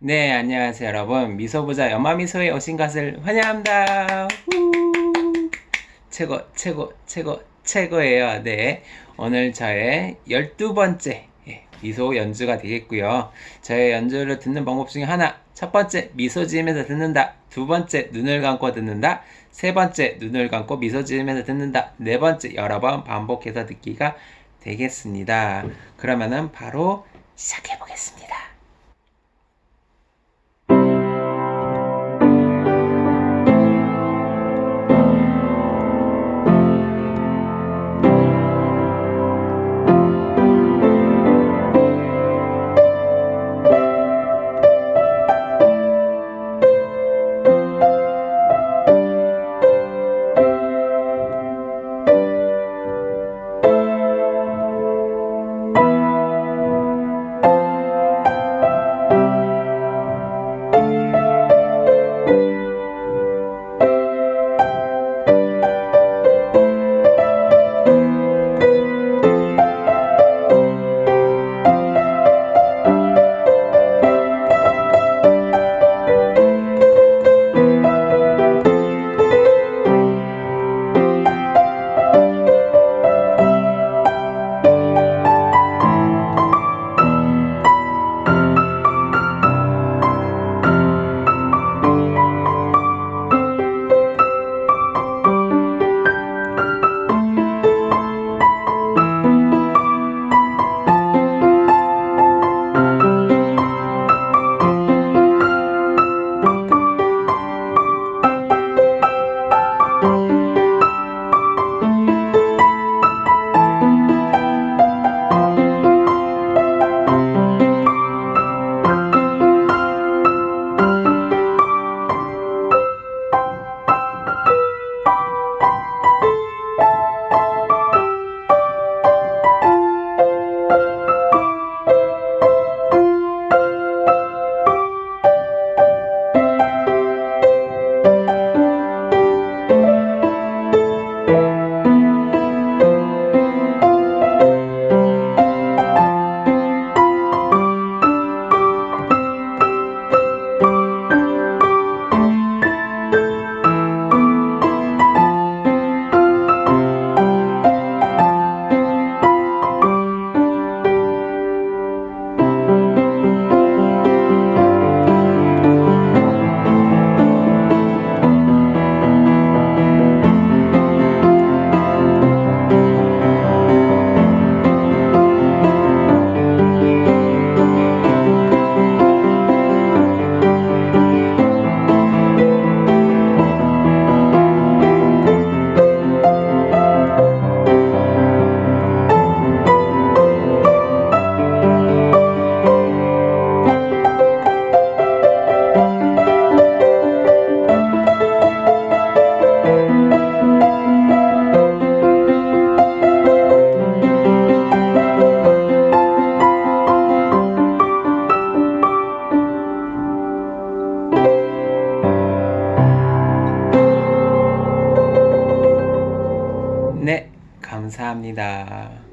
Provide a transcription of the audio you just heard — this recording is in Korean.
네, 안녕하세요, 여러분. 미소보자 연마미소에 오신 것을 환영합니다. 우! 최고, 최고, 최고, 최고예요. 네. 오늘 저의 12번째 미소 연주가 되겠고요. 저의 연주를 듣는 방법 중에 하나. 첫 번째, 미소 지으면서 듣는다. 두 번째, 눈을 감고 듣는다. 세 번째, 눈을 감고 미소 지으면서 듣는다. 네 번째, 여러 번 반복해서 듣기가 되겠습니다. 그러면은 바로 시작해 보겠습니다. 감사합니다.